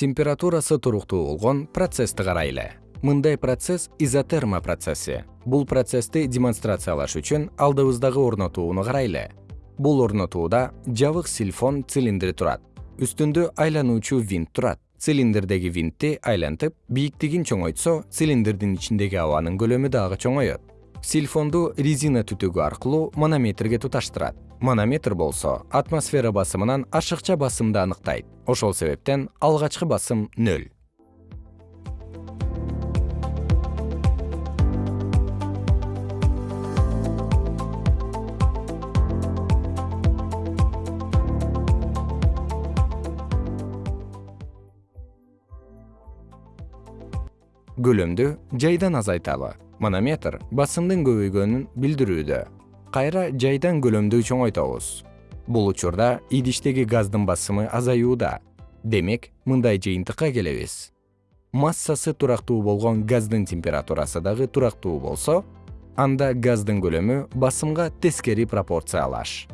температурасы туруктуу болгон процессти карайлы. Мындай процесс изотерма процесси. Бул процессти демонстрациялаш үчүн алдыбыздагы орнотууну карайлы. Бул орнотууда жабык сильфон цилиндри турат. Үстүндө айлануучу винт турат. Цилиндрдеги винтти айлантып бийиктигин чоңойтсо цилиндрдин ичиндеги абанын көлөмү дагы чоңоет сильфонду резина түтүгү аркылуу манометрге туташтырат. Манометр болсо атмосфера басымынан ашыкча басымды аныктайт. Ошол себептен алгачкы басым нөл. Көлөмдү жайдан азайталы манометр басымдын көбөйгөнүн билдирүүдө. Кайра жайдан көлөмдү чоңойтобуз бул учурда идиштеги газдын басымы азаюуда. Демек мындай жыйынтыкка келебиз. Массасы турактуу болгон газдын температурасы дагы турактуу болсо анда газдын көлөмү басымга тескери пропорциялаш